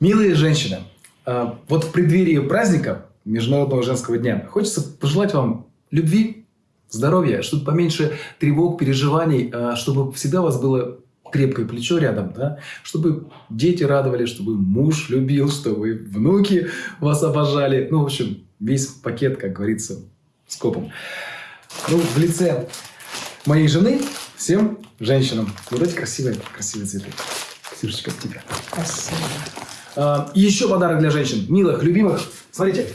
Милые женщины, а, вот в преддверии праздника Международного женского дня хочется пожелать вам любви, здоровья, чтобы поменьше тревог, переживаний, а, чтобы всегда у вас было крепкое плечо рядом, да, чтобы дети радовали, чтобы муж любил, чтобы внуки вас обожали. Ну, в общем, весь пакет, как говорится, с копом. Ну, в лице моей жены всем женщинам вот эти красивые, красивые цветы. Ксюшечка, тебе. Спасибо. А, еще подарок для женщин. Милых, любимых. Смотрите.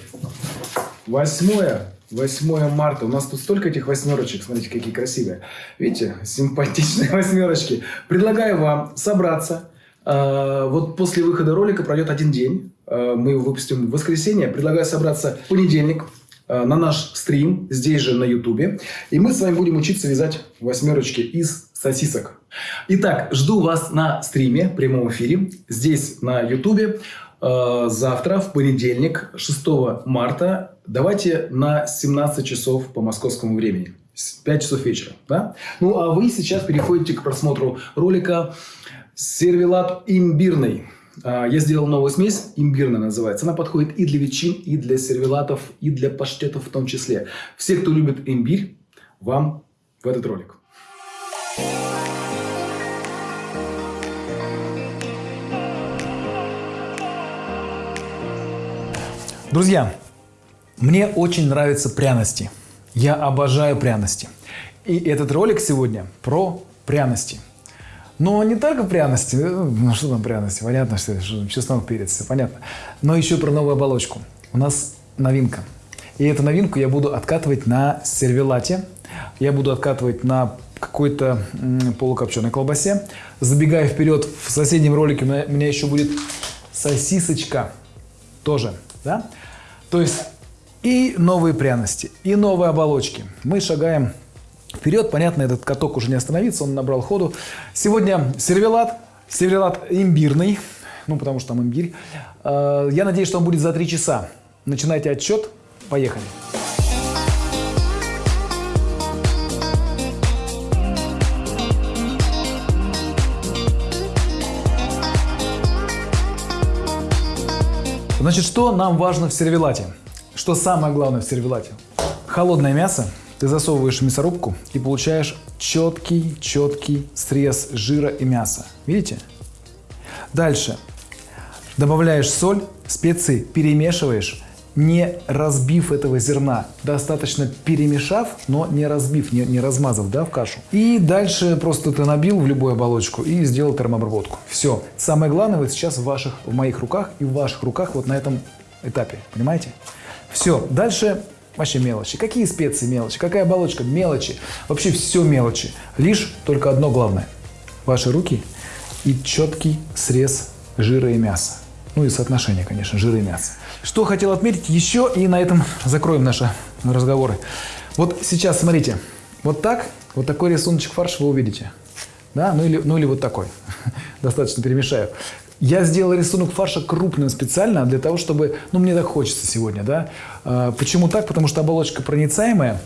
Восьмое. 8 марта. У нас тут столько этих восьмерочек. Смотрите, какие красивые. Видите? Симпатичные восьмерочки. Предлагаю вам собраться. А, вот после выхода ролика пройдет один день. А, мы его выпустим в воскресенье. Предлагаю собраться в понедельник на наш стрим здесь же на ютубе. И мы с вами будем учиться вязать восьмерочки из сосисок. Итак, жду вас на стриме, прямом эфире, здесь на ютубе. Э, завтра, в понедельник, 6 марта, давайте на 17 часов по московскому времени. 5 часов вечера. Да? Ну, а вы сейчас переходите к просмотру ролика «Сервелат имбирный». Э, я сделал новую смесь, имбирная называется. Она подходит и для ветчин, и для сервелатов, и для паштетов в том числе. Все, кто любит имбирь, вам в этот ролик. Друзья, мне очень нравятся пряности. Я обожаю пряности. И этот ролик сегодня про пряности. Но не только пряности, э, ну что там пряности, понятно, что, что чеснок, перец, все понятно. Но еще про новую оболочку. У нас новинка. И эту новинку я буду откатывать на сервелате. Я буду откатывать на какой-то полукопченой колбасе. Забегая вперед, в соседнем ролике у меня еще будет сосисочка тоже. Да? То есть и новые пряности, и новые оболочки. Мы шагаем вперед. Понятно, этот каток уже не остановится, он набрал ходу. Сегодня сервелат, сервелат имбирный, ну потому что там имбирь. Э, я надеюсь, что он будет за 3 часа. Начинайте отчет. Поехали. Значит, что нам важно в сервелате? Что самое главное в сервелате? Холодное мясо ты засовываешь в мясорубку и получаешь четкий, четкий срез жира и мяса. Видите? Дальше. Добавляешь соль, специи, перемешиваешь не разбив этого зерна, достаточно перемешав, но не разбив, не, не размазав да, в кашу. И дальше просто ты набил в любую оболочку и сделал термообработку. Все. Самое главное вот сейчас в ваших, в моих руках и в ваших руках вот на этом этапе. Понимаете? Все. Дальше вообще мелочи. Какие специи мелочи? Какая оболочка? Мелочи. Вообще все мелочи. Лишь только одно главное. Ваши руки и четкий срез жира и мяса. Ну и соотношение, конечно, жира и мяса. Что хотел отметить еще, и на этом закроем наши разговоры. Вот сейчас, смотрите, вот так, вот такой рисуночек фарша вы увидите. Да? Ну, или, ну или вот такой. Достаточно перемешаю. Я сделал рисунок фарша крупным специально для того, чтобы... Ну, мне так хочется сегодня, да. А, почему так? Потому что оболочка проницаемая,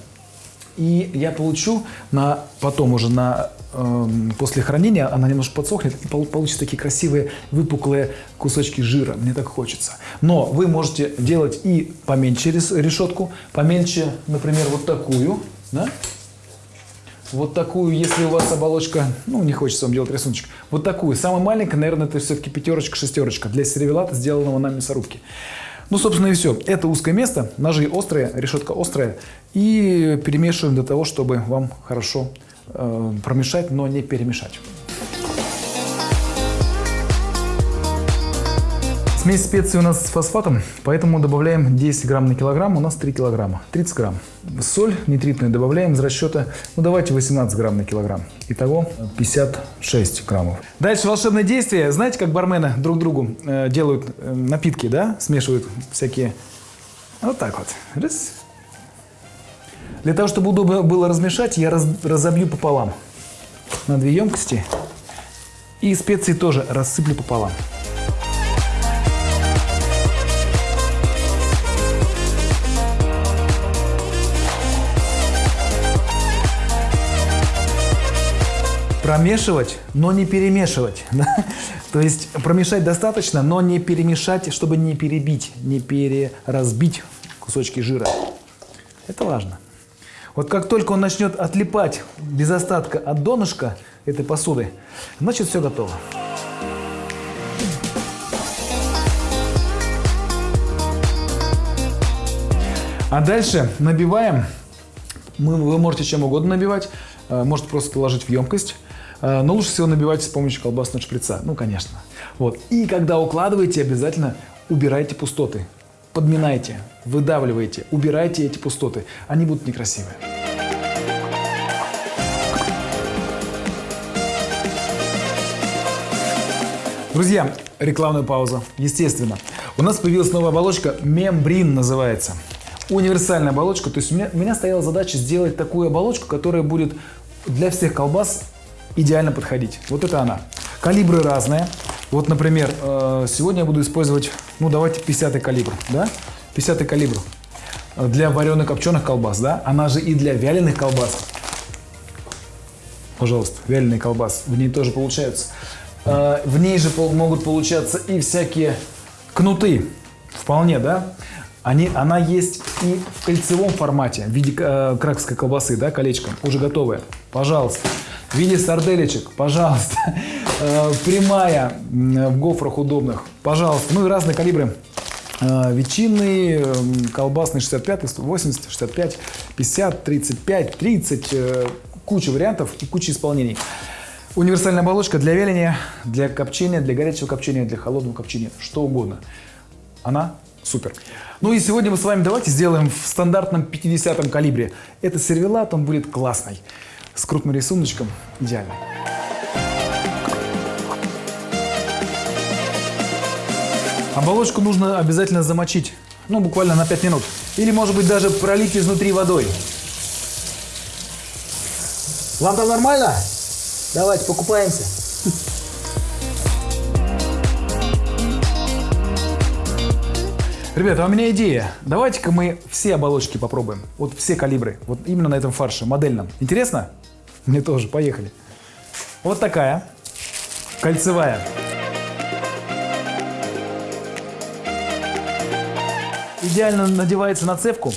и я получу на, потом уже на, э, после хранения, она немножко подсохнет, и получится такие красивые выпуклые кусочки жира. Мне так хочется. Но вы можете делать и поменьше решетку, поменьше, например, вот такую, да? Вот такую, если у вас оболочка, ну, не хочется вам делать рисуночек. Вот такую. Самая маленькая, наверное, это все-таки пятерочка, шестерочка для сервелата, сделанного на мясорубке. Ну, собственно, и все. Это узкое место, ножи острые, решетка острая. И перемешиваем для того, чтобы вам хорошо э, промешать, но не перемешать. Смесь специй у нас с фосфатом, поэтому добавляем 10 грамм на килограмм, у нас 3 килограмма, 30 грамм. Соль нитритную добавляем из расчета, ну давайте 18 грамм на килограмм. Итого 56 граммов. Дальше волшебное действие. Знаете, как бармены друг другу э, делают э, напитки, да? Смешивают всякие... Вот так вот. Раз. Для того, чтобы удобно было размешать, я раз, разобью пополам на две емкости. И специи тоже рассыплю пополам. Промешивать, но не перемешивать. Да? То есть промешать достаточно, но не перемешать, чтобы не перебить, не переразбить кусочки жира. Это важно. Вот как только он начнет отлипать без остатка от донышка этой посуды, значит все готово. А дальше набиваем. Мы, вы можете чем угодно набивать. Э, можете просто положить в емкость. Э, но лучше всего набивать с помощью колбасного шприца. Ну, конечно. Вот. И когда укладываете, обязательно убирайте пустоты. Подминайте, выдавливайте, убирайте эти пустоты. Они будут некрасивые. Друзья, рекламная пауза. Естественно. У нас появилась новая оболочка, мембрин называется. Универсальная оболочка. То есть у меня, у меня стояла задача сделать такую оболочку, которая будет для всех колбас идеально подходить. Вот это она. Калибры разные. Вот, например, э, сегодня я буду использовать, ну давайте 50 калибр, да? 50 калибр для вареных копченых колбас, да? Она же и для вяленых колбас. Пожалуйста, вяленый колбас, в ней тоже получаются. Э, в ней же могут получаться и всякие кнуты, вполне, да? Они, она есть и в кольцевом формате, в виде э, краковской колбасы, да, колечком, уже готовая. Пожалуйста. В виде сарделечек, пожалуйста. Э, прямая в гофрах удобных, пожалуйста. Ну и разные калибры. Э, ветчинный, колбасный 65, 80, 65, 50, 35, 30. Куча вариантов и куча исполнений. Универсальная оболочка для вяления, для копчения, для горячего копчения, для холодного копчения, что угодно. Она супер. Ну и сегодня мы с вами давайте сделаем в стандартном 50 калибре. Это сервелат, он будет классный. С крупным рисуночком идеально. Оболочку нужно обязательно замочить. Ну, буквально на 5 минут. Или, может быть, даже пролить изнутри водой. Вам там нормально? Давайте покупаемся. Ребята, у меня идея. Давайте-ка мы все оболочки попробуем. Вот все калибры. Вот именно на этом фарше, модельном. Интересно? Мне тоже. Поехали. Вот такая. Кольцевая. Идеально надевается на цепку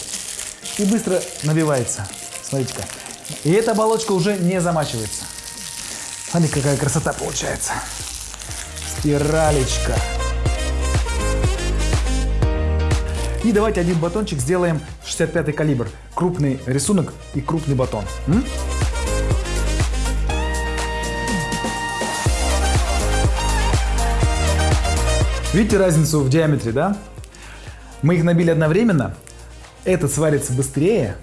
и быстро набивается. Смотрите-ка. И эта оболочка уже не замачивается. Смотрите, какая красота получается. Спиралечка. И давайте один батончик сделаем 65 калибр. Крупный рисунок и крупный батон. М? Видите разницу в диаметре, да? Мы их набили одновременно. Этот сварится быстрее,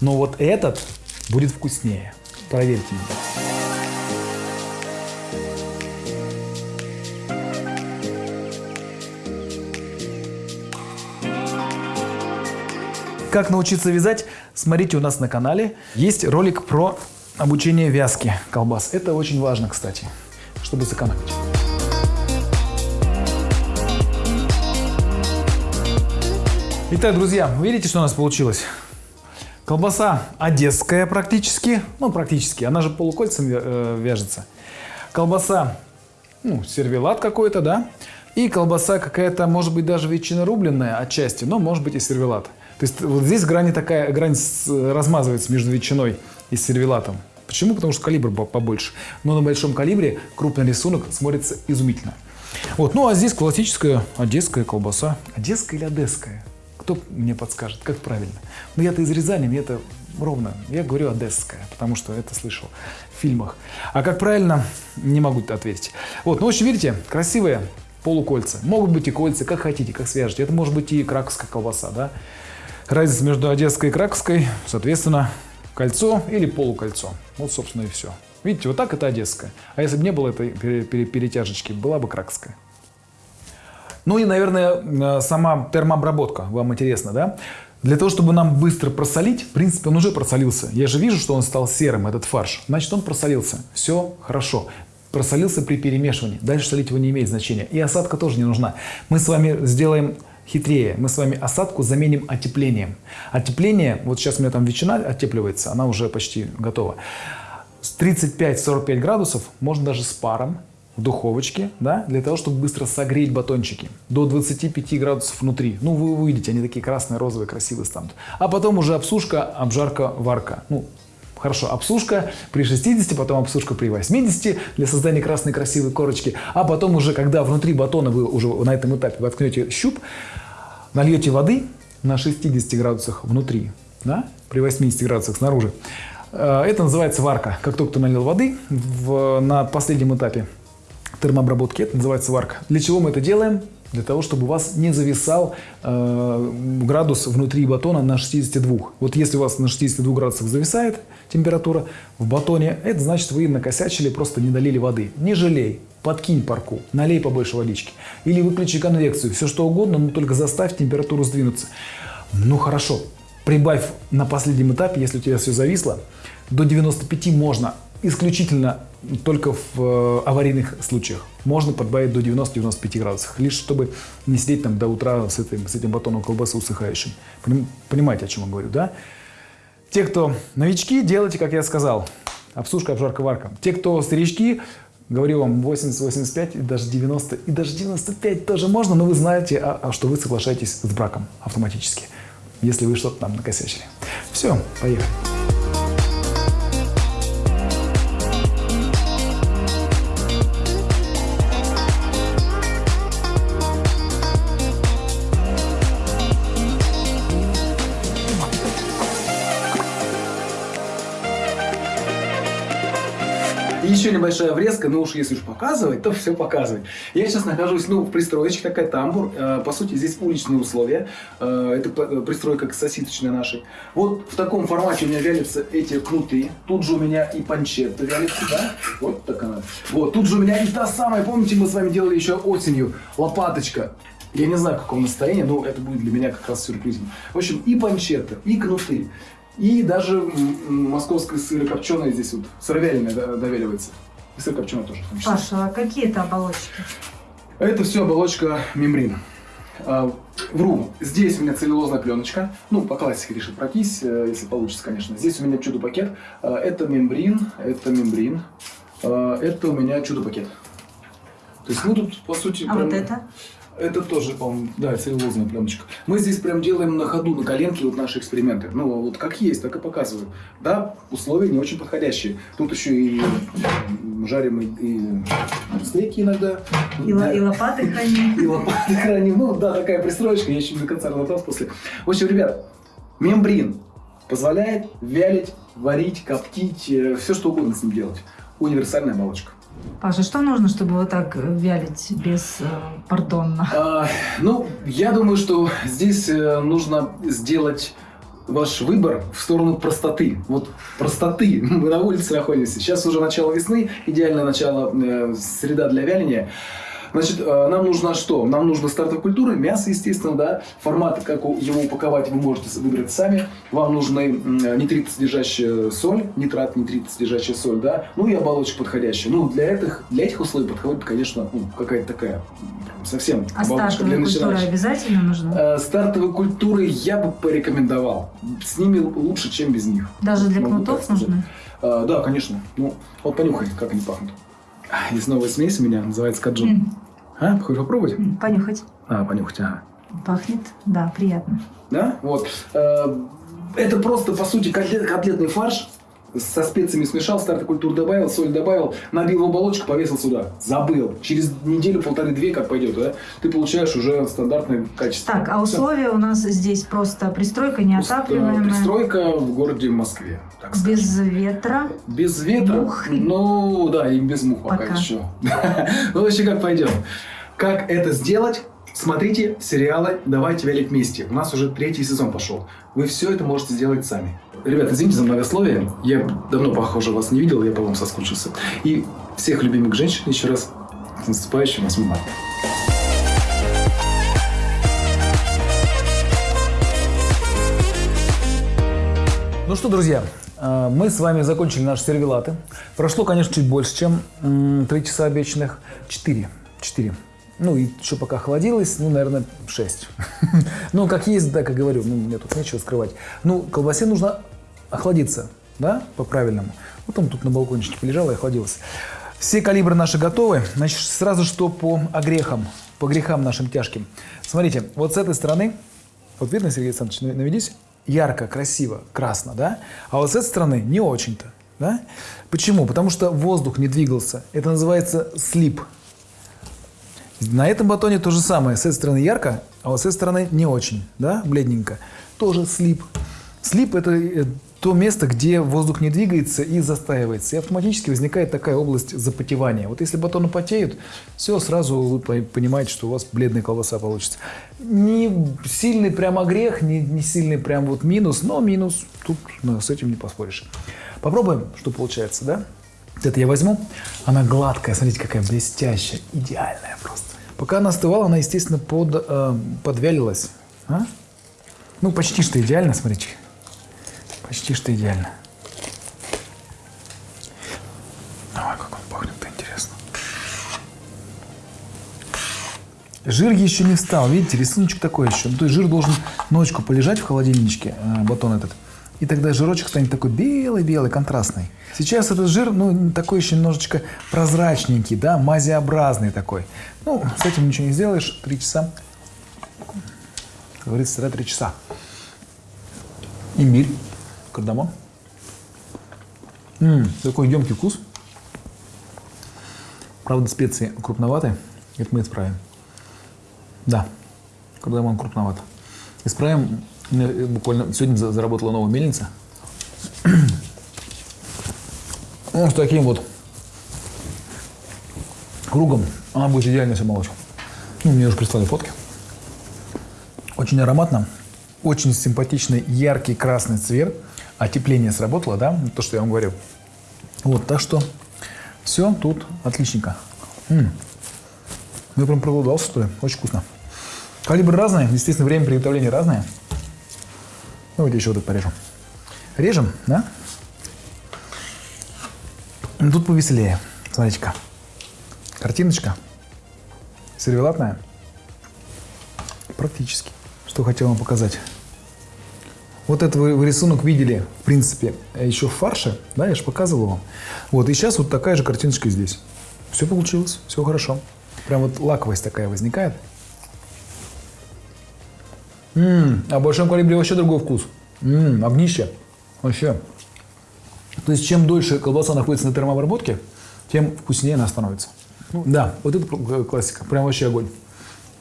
но вот этот будет вкуснее. Проверьте. Как научиться вязать, смотрите у нас на канале. Есть ролик про обучение вязки колбас. Это очень важно, кстати, чтобы сэкономить. Итак, друзья, видите, что у нас получилось? Колбаса одесская практически, ну практически, она же полукольцем э, вяжется. Колбаса, ну, сервелат какой-то, да? И колбаса какая-то, может быть, даже ветчина рубленная отчасти, но может быть и сервелат. То есть вот здесь грань такая, грань размазывается между ветчиной и сервелатом. Почему? Потому что калибр побольше. Но на большом калибре крупный рисунок смотрится изумительно. Вот. Ну а здесь классическая одесская колбаса. Одесская или одесская? Кто мне подскажет, как правильно? Ну я-то из Рязани, мне это ровно. Я говорю одесская, потому что это слышал в фильмах. А как правильно, не могу ответить. Вот, ну в общем, видите, красивые полукольца. Могут быть и кольца, как хотите, как свяжете. Это может быть и краковская колбаса, да. Разница между одесской и краковской, соответственно, кольцо или полукольцо. Вот, собственно, и все. Видите, вот так это одесская. А если бы не было этой перетяжечки, была бы краковская. Ну и, наверное, э, сама термообработка. Вам интересно, да? Для того, чтобы нам быстро просолить, в принципе, он уже просолился. Я же вижу, что он стал серым, этот фарш. Значит, он просолился. Все хорошо. Просолился при перемешивании. Дальше солить его не имеет значения. И осадка тоже не нужна. Мы с вами сделаем хитрее. Мы с вами осадку заменим отеплением. Отепление, вот сейчас у меня там ветчина оттепливается, она уже почти готова. с 35-45 градусов, можно даже с паром, в духовочке, да, для того, чтобы быстро согреть батончики до 25 градусов внутри. Ну, вы увидите, они такие красные, розовые, красивые станут. А потом уже обсушка, обжарка, варка. Ну, Хорошо, обсушка при 60, потом обсушка при 80 для создания красной красивой корочки. А потом уже, когда внутри батона вы уже на этом этапе воткнете щуп, нальете воды на 60 градусах внутри, да, при 80 градусах снаружи. Э, это называется варка. Как только ты налил воды в, на последнем этапе термообработки, это называется варка. Для чего мы это делаем? Для того, чтобы у вас не зависал э, градус внутри батона на 62. Вот если у вас на 62 градусах зависает температура в батоне, это значит вы накосячили, просто не долили воды. Не жалей, подкинь парку, налей побольше водички. Или выключи конвекцию, все что угодно, но только заставь температуру сдвинуться. Ну хорошо, прибавь на последнем этапе, если у тебя все зависло, до 95 можно исключительно только в э, аварийных случаях. Можно подбавить до 90-95 градусов, лишь чтобы не сидеть там до утра с этим, с этим батоном колбасы усыхающим. Понимаете, о чем я говорю, да? Те, кто новички, делайте, как я сказал. Обсушка, обжарка, варка. Те, кто старички, говорю вам 80, 85 и даже 90, и даже 95 тоже можно, но вы знаете, а, а что вы соглашаетесь с браком автоматически, если вы что-то там накосячили. Все, поехали. Еще небольшая врезка, но уж если уж показывать, то все показывать. Я сейчас нахожусь ну, в пристроечке, такая тамбур. Э, по сути, здесь уличные условия. Э, это пристройка сосисочная нашей. Вот в таком формате у меня вялятся эти кнуты. Тут же у меня и панчетта вялится, да? Вот так она. Вот, тут же у меня и та самая, помните, мы с вами делали еще осенью, лопаточка. Я не знаю, в каком настроении, но это будет для меня как раз сюрпризом. В общем, и панчетта, и кнуты. И даже московское сырокопченое здесь вот, сыровяленое довеливается. И сыр копченый тоже. Паша, а какие это оболочки? Это все оболочка мембрин. А, вру, здесь у меня целлюлозная пленочка. Ну, по классике решит пройтись, э, если получится, конечно. Здесь у меня чудо-пакет. А, это мембрин, это мембрин. А, это у меня чудо-пакет. То есть, ну тут, по сути... А прям... вот это? Это тоже, по-моему, да, целлюлозная пленочка. Мы здесь прям делаем на ходу, на коленке вот наши эксперименты. Ну, вот как есть, так и показываю. Да, условия не очень подходящие. Тут еще и жарим и, и стейки иногда. И, да. и лопаты храним. И лопаты храним. Ну, да, такая пристроечка. Я еще до конца разобрался после. В общем, ребят, мембрин позволяет вялить, варить, коптить, э, все что угодно с ним делать. Универсальная оболочка. Паша, что нужно, чтобы вот так вялить без э, пардонна? А, ну, я думаю, что здесь э, нужно сделать ваш выбор в сторону простоты. Вот простоты. Мы на улице находимся. Сейчас уже начало весны, идеальное начало, э, среда для вяления. Значит, э, нам нужно что? Нам нужно стартовая культура, мясо, естественно, да. Формат, как его упаковать, вы можете выбрать сами. Вам нужны нитрит содержащая соль, нитрат, нитрит содержащая соль, да. Ну и оболочка подходящая. Ну, для этих, для этих условий подходит, конечно, ну, какая-то такая совсем а оболочка для начинающих. обязательно нужна? Э, стартовые культуры я бы порекомендовал. С ними лучше, чем без них. Даже для кнутов нужны? Э, да, конечно. Ну, вот понюхай, как они пахнут. Есть новая смесь у меня, называется каджун. Mm. А, хочешь попробовать? Понюхать. А, понюхать, ага. Пахнет, да, приятно. Да? Вот. Э, это просто, по сути, котлет, котлетный фарш со специями смешал, старт культур добавил, соль добавил, набил в оболочку, повесил сюда. Забыл. Через неделю, полторы-две, как пойдет, да, ты получаешь уже стандартное качество. Так, а условия у нас здесь просто пристройка неотапливаемая. Пристройка в городе Москве. Так без ветра. Без ветра. Мух. Ну, да, и без мух пока, пока еще. Ну, вообще как пойдет. Как это сделать? Смотрите сериалы «Давайте вялить вместе». У нас уже третий сезон пошел. Вы все это можете сделать сами. Ребята, извините за многословие. Я давно, похоже, вас не видел, я по вам соскучился. И всех любимых женщин еще раз с наступающим 8 марта. Ну что, друзья, э, мы с вами закончили наши сервелаты. Прошло, конечно, чуть больше, чем 3 часа обещанных. 4. 4. Ну, и еще пока охладилось, ну, наверное, 6. ну, как есть, так и говорю, ну, мне тут нечего скрывать. Ну, колбасе нужно охладиться. да, по-правильному. Вот он тут на балкончике полежал и охладился. Все калибры наши готовы. Значит, сразу что по огрехам, по грехам нашим тяжким. Смотрите, вот с этой стороны, вот видно, Сергей Александрович, нав- наведись, ярко, красиво, красно, да? А вот с этой стороны не очень-то, да? Почему? Потому что воздух не двигался. Это называется слип. На этом батоне то же самое. С этой стороны ярко, а вот с этой стороны не очень, да, бледненько. Тоже слип. Слип – это э, то место, где воздух не двигается и застаивается. И автоматически возникает такая область запотевания. Вот если батоны потеют, все, сразу вы по- понимаете, что у вас бледная колбаса получится. Не сильный прям огрех, не, не сильный прям вот минус, но минус. Тут ну, с этим не поспоришь. Попробуем, что получается, да? Это я возьму. Она гладкая, смотрите, какая блестящая, идеальная просто. Пока она остывала, она, естественно, под, э, подвялилась. А? Ну, почти что идеально, смотрите. Почти что идеально. Ой, как он пахнет-то интересно. Жир еще не встал, видите, рисуночек такой еще. То есть жир должен ночку полежать в холодильничке, э, батон этот. И тогда жирочек станет такой белый-белый, контрастный. Сейчас этот жир, ну, такой еще немножечко прозрачненький, да, мазеобразный такой. Ну, с этим ничего не сделаешь. Три часа. Как говорится, три часа. Имбирь, кардамон. М, такой емкий вкус. Правда, специи крупноватые. Это мы исправим. Да, кардамон крупноват. Исправим. Э, Буквально сегодня за- заработала новая мельница. Ну, с таким вот кругом она будет идеально все молочь. Ну, мне уже прислали фотки. Очень ароматно, очень симпатичный яркий красный цвет. Отепление сработало, да? То, что я вам говорил. Вот, так что все тут отличненько. М. Ну, я прям проголодался, что ли. Очень вкусно. Калибр разный, естественно, время приготовления разное. Давайте еще вот это порежем. Режем, да? Ну, Тут повеселее. Смотрите-ка. Картиночка. Сервелатная. Практически. Что хотел вам показать. Вот этот вы, вы рисунок видели, в принципе, еще в фарше, да, я же показывал вам. Вот, и сейчас вот такая же картиночка здесь. Все получилось, все хорошо. Прям вот лаковость такая возникает. М, а в большом калибре вообще другой вкус. М, огнище. Вообще. То есть, чем дольше колбаса находится на термообработке, тем вкуснее она становится. Ну, да, вот это пр- классика. Прям вообще огонь.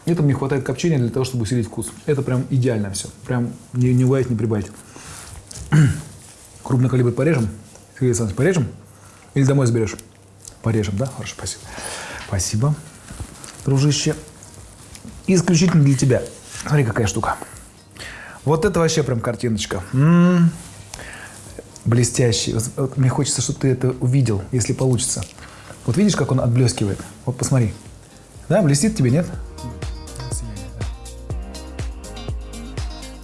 Этому не хватает копчения для того, чтобы усилить вкус. Это прям идеально все. Прям не, не убавить, не прибавить. Крупный калибр порежем. Сергей Александрович, порежем? Или домой заберешь? Порежем, да? Хорошо, спасибо. Спасибо, дружище. Исключительно для тебя. Смотри, какая штука. Вот это вообще прям картиночка. М, Блестящий. Вот- вот Мне хочется, чтобы ты это увидел, если получится. Вот видишь, как он отблескивает? Вот посмотри. Да, блестит тебе, нет?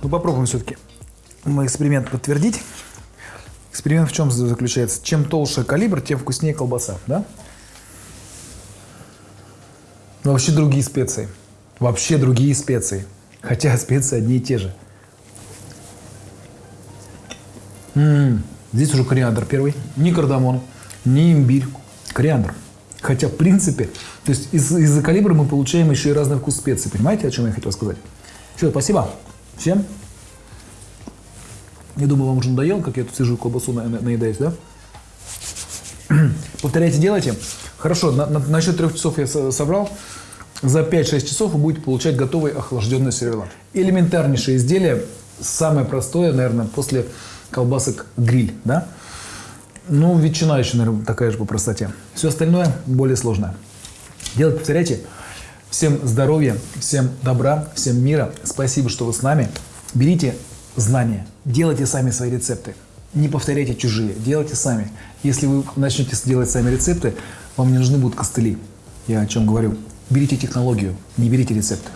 Ну, попробуем все-таки мой эксперимент подтвердить. Эксперимент в чем заключается? Чем толще калибр, тем вкуснее колбаса, да? Но вообще другие специи. Вообще другие специи. Хотя специи одни и те же. М, Здесь уже кориандр первый. Не кардамон, не имбирь. Кориандр. Хотя, в принципе, то есть из- из-за калибра мы получаем еще и разный вкус специй. Понимаете, о чем я хотел сказать? Все, спасибо всем. Я думаю, вам уже надоело, как я тут сижу, колбасу на- на- наедаюсь, да? Повторяйте, делайте. Хорошо, на, на, на счет трех часов я со- собрал. За 5-6 часов вы будете получать готовый охлажденный сервелат. Элементарнейшее изделие, самое простое, наверное, после колбасок гриль, да? Ну, ветчина еще, наверное, такая же по простоте. Все остальное более сложное. Делать повторяйте. Всем здоровья, всем добра, всем мира. Спасибо, что вы с нами. Берите знания, делайте сами свои рецепты. Не повторяйте чужие, делайте сами. Если вы начнете делать сами рецепты, вам не нужны будут костыли. Я о чем говорю. Берите технологию, не берите рецепты.